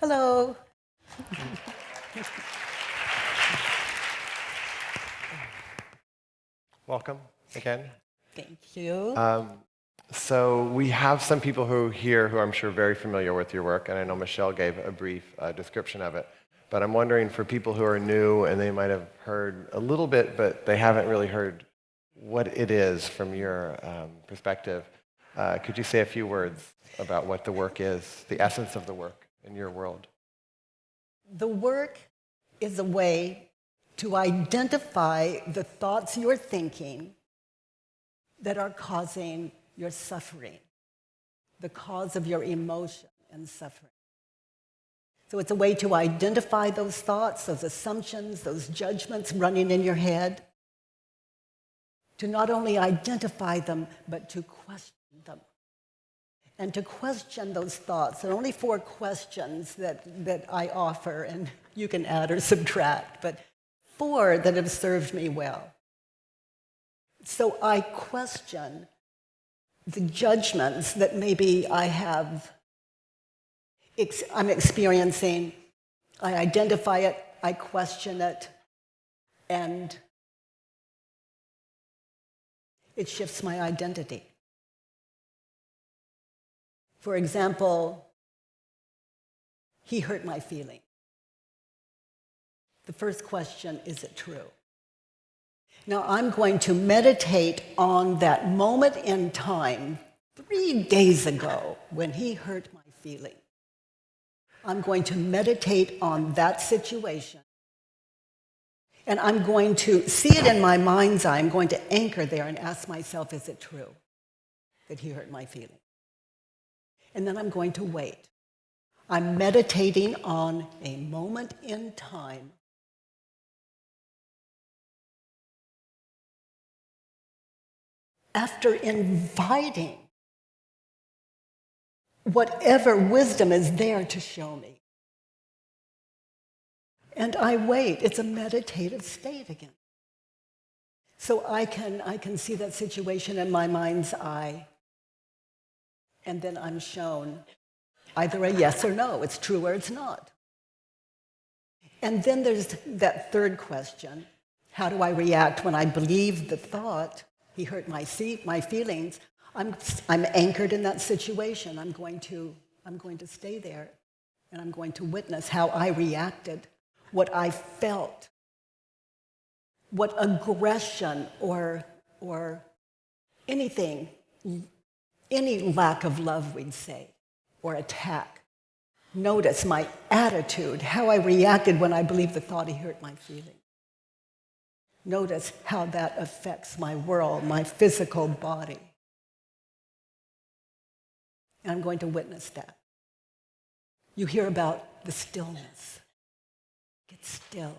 Hello. Welcome again. Thank you. Um, so we have some people who are here who I'm sure are very familiar with your work, and I know Michelle gave a brief uh, description of it. But I'm wondering for people who are new and they might have heard a little bit, but they haven't really heard what it is from your um, perspective, uh, could you say a few words about what the work is, the essence of the work in your world? The work is a way to identify the thoughts you're thinking that are causing your suffering, the cause of your emotion and suffering. So it's a way to identify those thoughts, those assumptions, those judgments running in your head, to not only identify them, but to question them. And to question those thoughts. There are only four questions that, that I offer, and you can add or subtract, but four that have served me well. So I question the judgments that maybe I have, I'm experiencing. I identify it, I question it, and it shifts my identity. For example, he hurt my feeling. The first question, is it true? Now I'm going to meditate on that moment in time three days ago when he hurt my feeling. I'm going to meditate on that situation. And I'm going to see it in my mind's eye. I'm going to anchor there and ask myself, is it true that he hurt my feelings? And then I'm going to wait. I'm meditating on a moment in time after inviting whatever wisdom is there to show me. And I wait. It's a meditative state again. So I can, I can see that situation in my mind's eye. And then I'm shown either a yes or no. It's true or it's not. And then there's that third question. How do I react when I believe the thought he hurt my, see, my feelings. I'm, I'm anchored in that situation. I'm going, to, I'm going to stay there and I'm going to witness how I reacted, what I felt, what aggression or, or anything, any lack of love, we'd say, or attack. Notice my attitude, how I reacted when I believed the thought he hurt my feelings. Notice how that affects my world, my physical body. And I'm going to witness that. You hear about the stillness. Get still.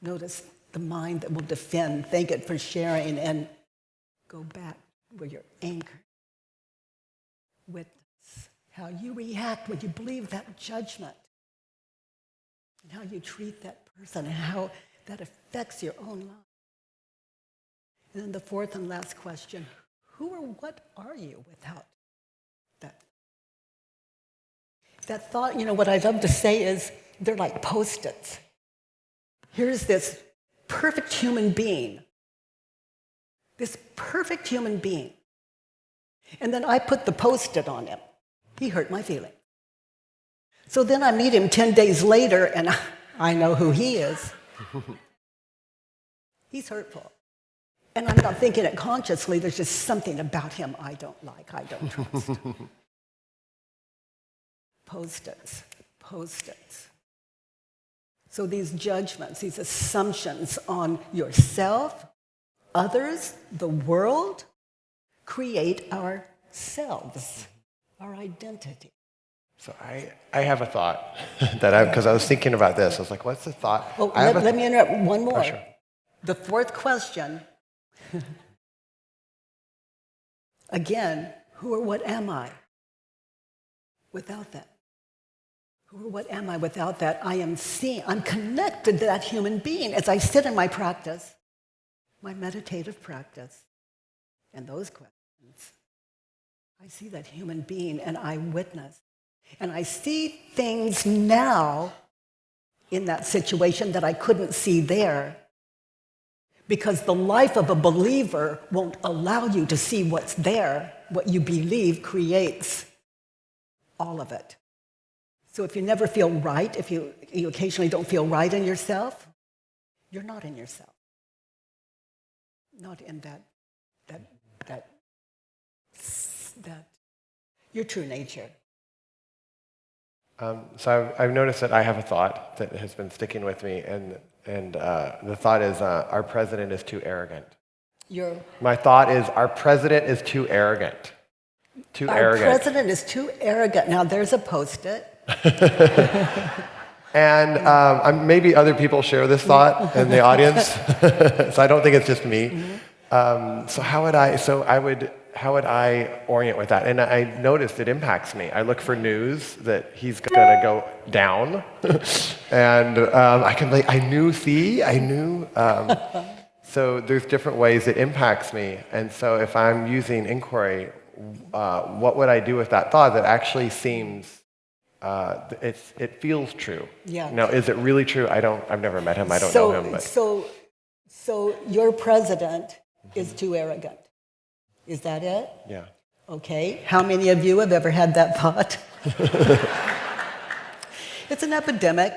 Notice the mind that will defend. Thank it for sharing and go back where you're anchored. Witness how you react when you believe that judgment and how you treat that person and how that affects your own life. And then the fourth and last question, who or what are you without that? That thought, you know, what I love to say is they're like post-its. Here's this perfect human being, this perfect human being. And then I put the post-it on him. He hurt my feeling. So then I meet him 10 days later and I know who he is. He's hurtful. And I'm not thinking it consciously, there's just something about him I don't like, I don't trust. post-its, post-its. So these judgments, these assumptions on yourself, others, the world, create ourselves, our identity. So I, I have a thought that I, because I was thinking about this. I was like, what's the thought? Oh, let, let me interrupt one oh, more. Oh, sure. The fourth question, again, who or what am I without that? What am I without that? I am seeing, I'm connected to that human being as I sit in my practice, my meditative practice, and those questions I see that human being and I witness. And I see things now in that situation that I couldn't see there because the life of a believer won't allow you to see what's there. What you believe creates all of it. So if you never feel right, if you, you occasionally don't feel right in yourself, you're not in yourself. Not in that, that, that, that, your true nature. Um, so I've, I've noticed that I have a thought that has been sticking with me, and, and uh, the thought is uh, our president is too arrogant. Your, My thought is our president is too arrogant. Too our arrogant. president is too arrogant. Now there's a post-it. And um, maybe other people share this thought in the audience, so I don't think it's just me. Um, so how would I? So I would. How would I orient with that? And I noticed it impacts me. I look for news that he's to go down, and um, I can like I knew. See, I knew. Um, so there's different ways it impacts me, and so if I'm using inquiry, uh, what would I do with that thought that actually seems uh, it's, it feels true. Yeah. Now, is it really true? I don't. I've never met him. I don't so, know him. But So, so your president is too arrogant. Is that it? yeah. Okay. How many of you have ever had that thought? it's an epidemic.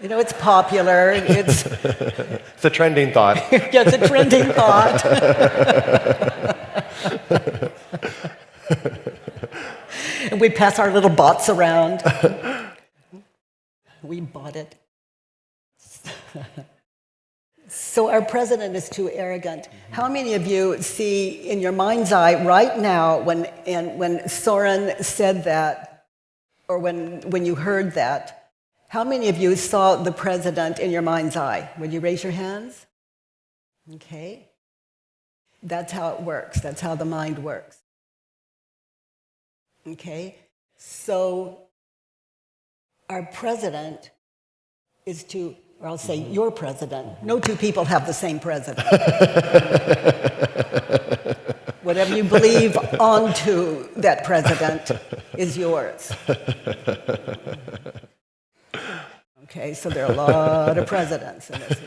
You know, it's popular. It's, It's a trending thought. yeah, it's a trending thought. We pass our little bots around. we bought it. So our president is too arrogant. Mm-hmm. How many of you see in your mind's eye right now when, and when Soren said that, or when, when you heard that, how many of you saw the president in your mind's eye? Would you raise your hands? Okay. That's how it works. That's how the mind works. Okay. So our president is to, or I'll say mm-hmm. your president. No two people have the same president. Whatever you believe onto that president is yours. Okay, so there are a lot of presidents in this.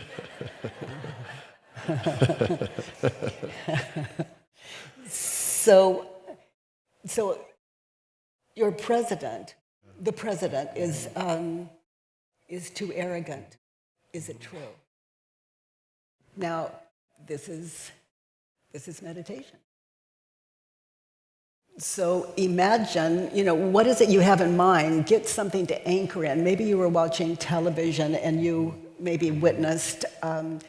so, so your president, the president, is, um, is too arrogant. Is it true? Now, this is, this is meditation. So imagine, you know, what is it you have in mind? Get something to anchor in. Maybe you were watching television and you maybe witnessed um,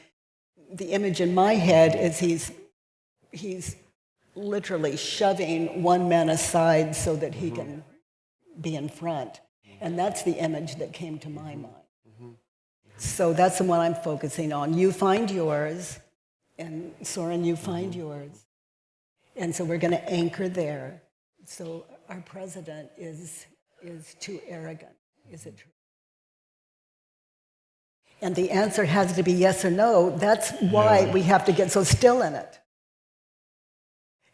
the image in my head is he's, he's literally shoving one man aside so that he can be in front. And that's the image that came to my mind. So that's the one I'm focusing on. You find yours, and Soren, you find mm-hmm. yours. And so we're going to anchor there. So our president is, is too arrogant. Is it true? And the answer has to be yes or no. That's why we have to get so still in it.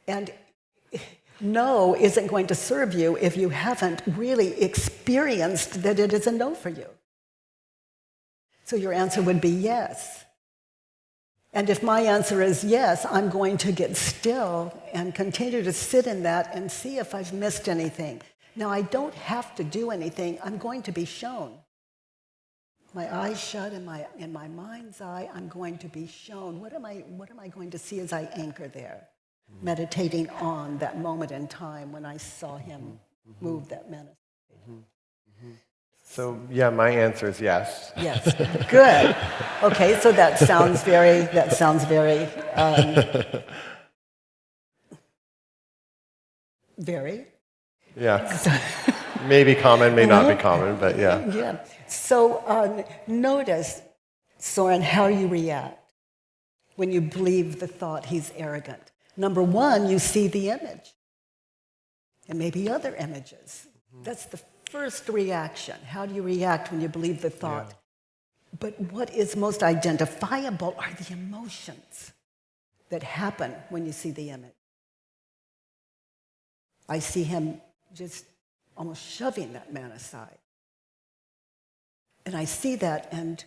And no isn't going to serve you if you haven't really experienced that it is a no for you. So your answer would be yes. And if my answer is yes, I'm going to get still and continue to sit in that and see if I've missed anything. Now, I don't have to do anything. I'm going to be shown. My eyes shut in my, in my mind's eye, I'm going to be shown. What am, I, what am I going to see as I anchor there? Meditating on that moment in time when I saw him move that menace. So yeah, my answer is yes. Yes, good. Okay, so that sounds very, that sounds very, um, very, Yeah. Maybe common, may not be common, but yeah. yeah. So um, notice, Soren, how you react when you believe the thought he's arrogant. Number one, you see the image, and maybe other images. Mm-hmm. That's the first reaction. How do you react when you believe the thought? But what is most identifiable are the emotions that happen when you see the image. I see him just almost shoving that man aside. And I see that and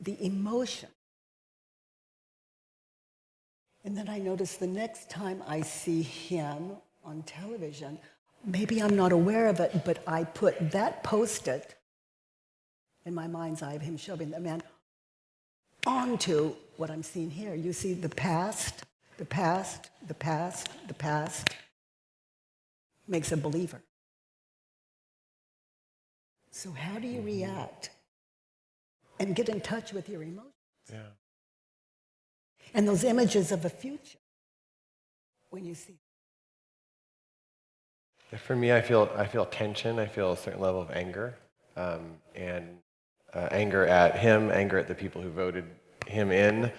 the emotion. And then I notice the next time I see him on television, maybe I'm not aware of it, but I put that post it in my mind's eye of him shoving the man onto what I'm seeing here. You see the past, the past, the past, the past makes a believer. So, how do you react and get in touch with your emotions? Yeah. And those images of a future when you see. For me, I feel, I feel tension. I feel a certain level of anger. Um, and uh, anger at him, anger at the people who voted him in.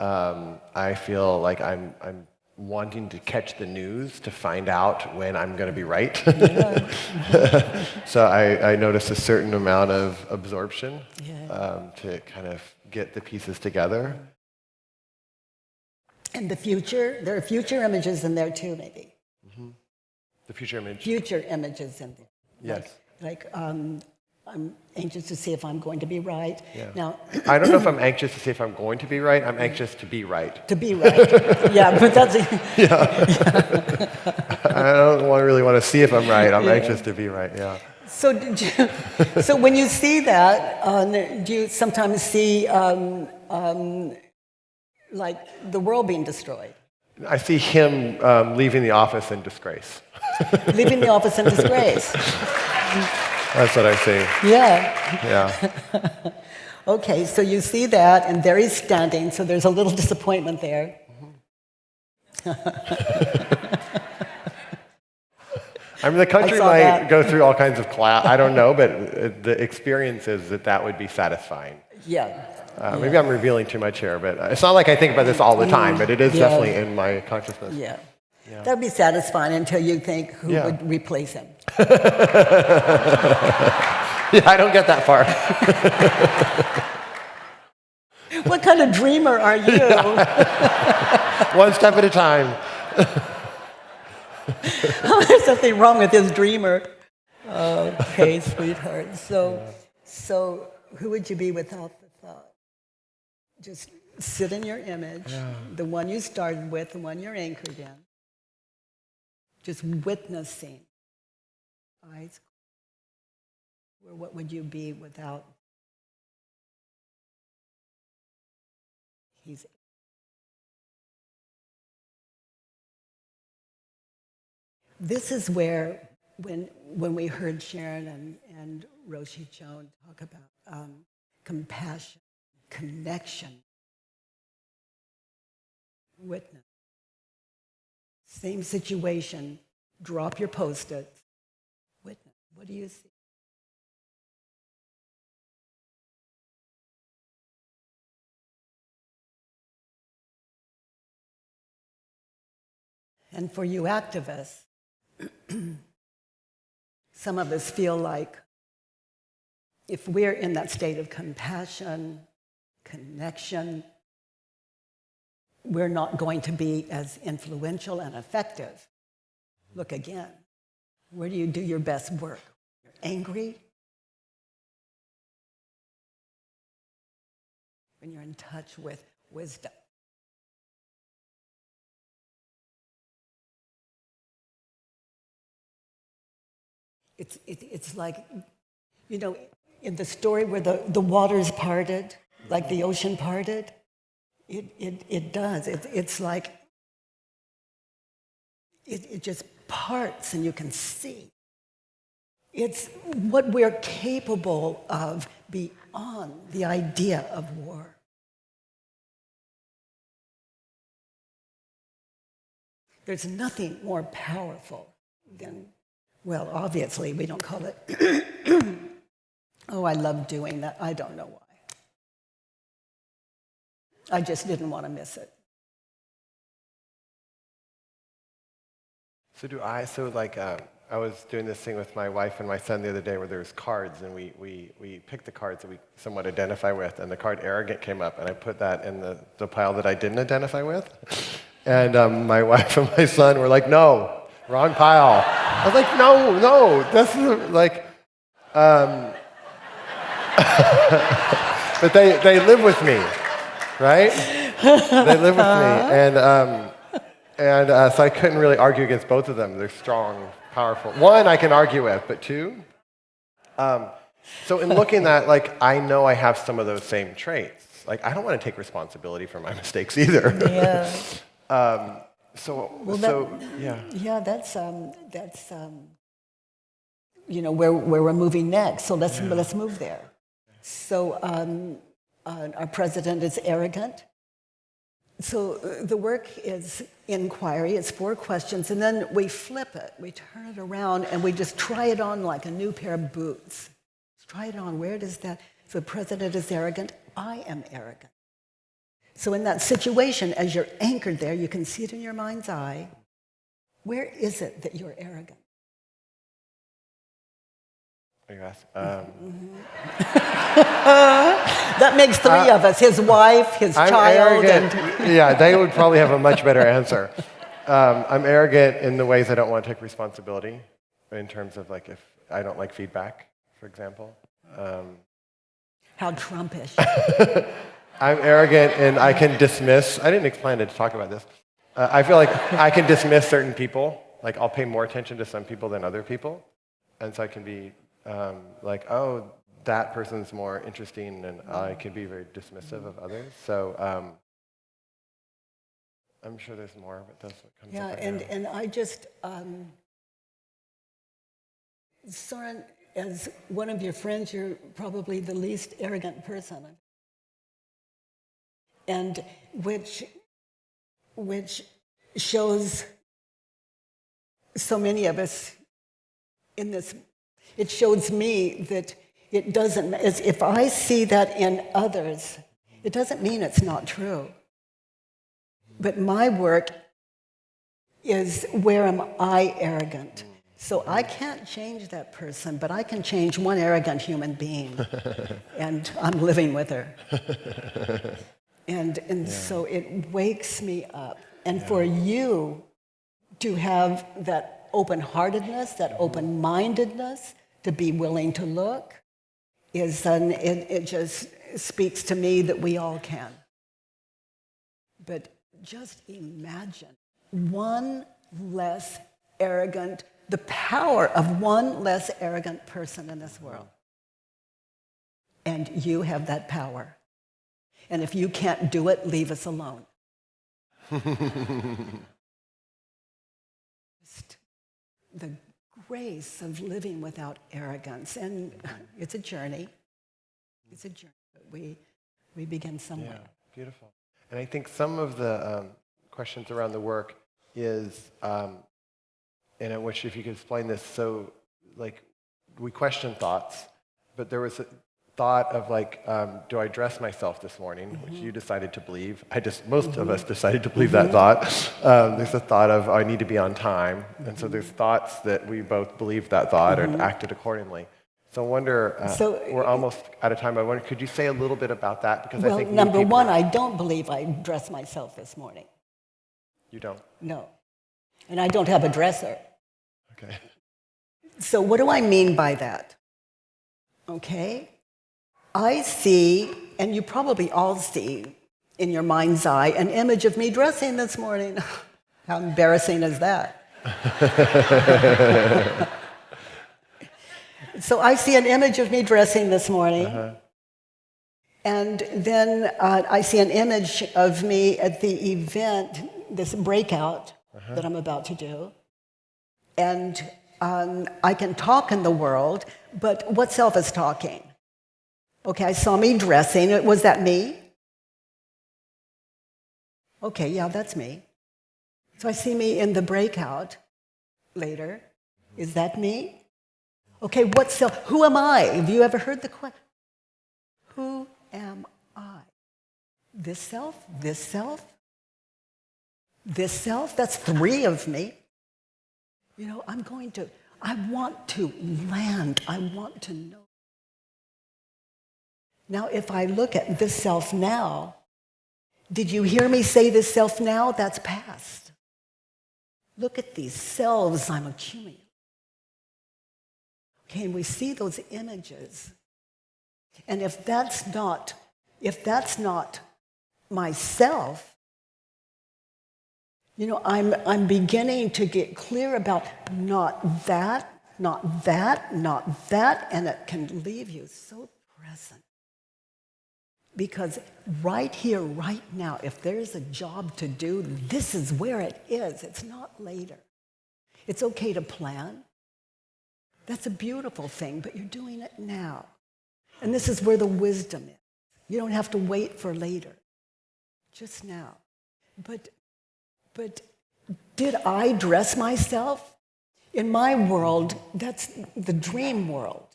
Um, I feel like I'm, I'm wanting to catch the news to find out when I'm going to be right. so I, I notice a certain amount of absorption Yeah. um, to kind of get the pieces together. And the future, there are future images in there too, maybe. The future image. Future images in there. Yes. Like, um, I'm anxious to see if I'm going to be right. Yeah. Now, I don't know if I'm anxious to see if I'm going to be right. I'm anxious to be right. to be right. yeah, but that's, yeah. I don't want, really want to see if I'm right. I'm anxious to be right. Yeah. so you, so when you see that, uh, do you sometimes see um, um, like the world being destroyed? I see him um, leaving the office in disgrace. Leaving the office in disgrace. That's what I see. Yeah. Yeah. Okay, so you see that, and there he's standing, so there's a little disappointment there. I mean, the country might that. go through all kinds of class. I don't know, but uh, the experience is that that would be satisfying. Yeah. Uh, Maybe I'm revealing too much here, but uh, it's not like I think about this all the time, but it is Yeah. definitely in my consciousness. Yeah. That'd be satisfying until you think who Yeah. would replace him. Yeah, I don't get that far. what kind of dreamer are you? One step at a time. There's something wrong with this dreamer. Okay, sweetheart. So, so who would you be without the thought? Just sit in your image, the one you started with, the one you're anchored in. Just witnessing. Eyes. Or what would you be without? He's This is where, when, when we heard Sharon and, and Roshi Joan talk about um, compassion, connection, witness, same situation, drop your post its, witness. What do you see? And for you activists, some of us feel like if we're in that state of compassion, connection, we're not going to be as influential and effective. Look again. Where do you do your best work? You're angry? When you're in touch with wisdom. It's, it, it's like, you know, in the story where the, the waters parted, like the ocean parted, it, it, it does. It, it's like, it, it just parts and you can see. It's what we're capable of beyond the idea of war. There's nothing more powerful than well, obviously, we don't call it. oh, I love doing that. I don't know why. I just didn't want to miss it. So do I. So like, uh, I was doing this thing with my wife and my son the other day where there was cards, and we, we, we picked the cards that we somewhat identify with, and the card arrogant came up, and I put that in the, the pile that I didn't identify with. And um, my wife and my son were like, no, Ron pile. I was like, no, no, this is like, um, but they, they live with me, right? They live with me. And, um, and uh, so I couldn't really argue against both of them. They're strong, powerful. One I can argue with, but two? Um, so in looking at, like, I know I have some of those same traits. Like, I don't want to take responsibility for my mistakes either. Yeah. um, so, Well, so that- yeah. Yeah, that's, um, that's um, you know, where, where we're moving next. So let's, let's move there. So um, uh, our president is arrogant. So uh, the work is inquiry. It's four questions, and then we flip it. We turn it around, and we just try it on like a new pair of boots. Let's try it on. Where does that? So the president is arrogant. I am arrogant. So in that situation, as you're anchored there, you can see it in your mind's eye. Where is it that you're arrogant? You? Um, That makes three of us: his wife, his I'm child, arrogant. and yeah, they would probably have a much better answer. Um, I'm arrogant in the ways I don't want to take responsibility, in terms of like if I don't like feedback, for example. Um, how Trumpish. I'm arrogant and I can dismiss. I didn't plan to talk about this. Uh, I feel like I can dismiss certain people. Like I'll pay more attention to some people than other people, and so I can be um, like, oh, that person's more interesting, and I can be very dismissive of others. So um, I'm sure there's more, but that's what comes Yeah, up. right and, now. and I just, um, Soren, as one of your friends, you're probably the least arrogant person. And which, which shows so many of us in this, it shows me that it doesn't, as if I see that in others, it doesn't mean it's not true. But my work is where am I arrogant? So I can't change that person, but I can change one arrogant human being. and I'm living with her. And, and so it wakes me up. And for you to have that open heartedness, that mm-hmm. open mindedness, to be willing to look, is an, it, it just speaks to me that we all can. But just imagine one less arrogant, the power of one less arrogant person in this world. And you have that power. And if you can't do it, leave us alone. Just the grace of living without arrogance. And it's a journey. It's a journey. But we, we begin somewhere. Yeah, beautiful. And I think some of the um, questions around the work is, um, and I wish if you could explain this. So, like, we question thoughts, but there was a thought of like, um, do I dress myself this morning, which you decided to believe. I just most of us decided to believe that thought. Um, there's a thought of I need to be on time, and so there's thoughts that we both believed that thought and acted accordingly. So I wonder, uh, So- we're almost out of time. I wonder, could you say a little bit about that? Because I think number one, I don't believe I dressed myself this morning. You don't. No. And I don't have a dresser. Okay. So, what do I mean by that? Okay? I see, and you probably all see in your mind's eye, an image of me dressing this morning. How embarrassing is that? so, I see an image of me dressing this morning. And then uh, I see an image of me at the event, this breakout that I'm about to do. And um, I can talk in the world, but what self is talking? Okay, I saw me dressing. Was that me? Okay, yeah, that's me. So I see me in the breakout later. Is that me? Okay, what self? Who am I? Have you ever heard the question? Who am I? This self? This self? This self? That's three of me. You know, I'm going to, I want to land. I want to know. Now, if I look at this self now, did you hear me say this self now? That's past. look at these selves I'm accumulating. And we see those images. And if that's not, if that's not myself, you know, I'm, I'm beginning to get clear about not that, not that, not that, and it can leave you so present. Because right here, right now, if there's a job to do, this is where it is. It's not later. It's okay to plan. That's a beautiful thing, but you're doing it now. And this is where the wisdom is. You don't have to wait for later, just now. But, but did I dress myself? In my world, that's the dream world.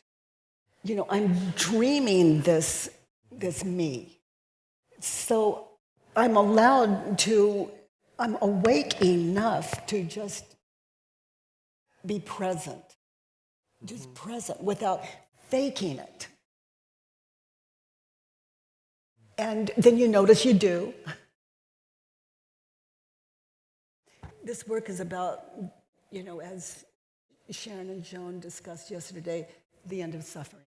You know, I'm dreaming this, this me. So I'm allowed to, I'm awake enough to just be present, just mm. present without faking it. And then you notice you do. This work is about, you know, as Sharon and Joan discussed yesterday, the end of suffering.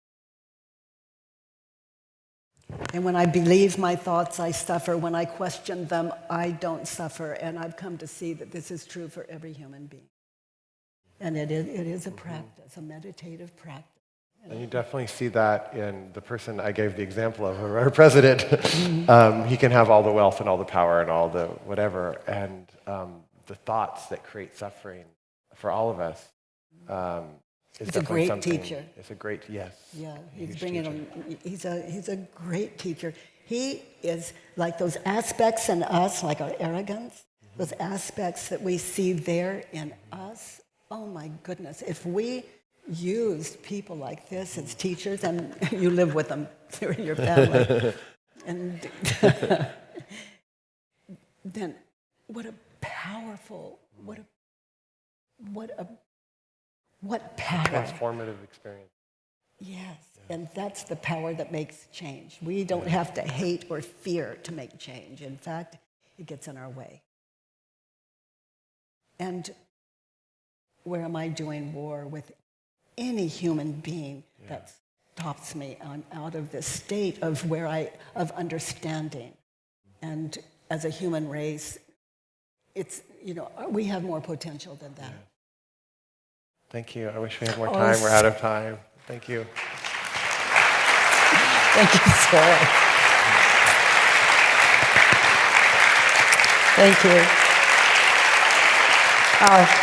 And when I believe my thoughts, I suffer. When I question them, I don't suffer. And I've come to see that this is true for every human being. And it is, it is a practice, a meditative practice. And you definitely see that in the person I gave the example of, our president. um, he can have all the wealth and all the power and all the whatever, and um, the thoughts that create suffering for all of us. Um, is He's a great teacher. It's a great yes. Yeah, he's bringing him. He's a he's a great teacher. He is like those aspects in us, like our arrogance, mm-hmm. those aspects that we see there in us. Oh my goodness! If we used people like this as teachers, and you live with them, they're in your family, and then what a powerful, what a what a what power. Transformative experience. Yes, and that's the power that makes change. We don't have to hate or fear to make change. In fact, it gets in our way. And where am I doing war with any human being that stops me? I'm out of this state of where I of understanding. And as a human race, it's you know we have more potential than that. Thank you. I wish we had more Oh, time. We're out of time. Thank you. Thank you, Sarah. Thank you. Oh,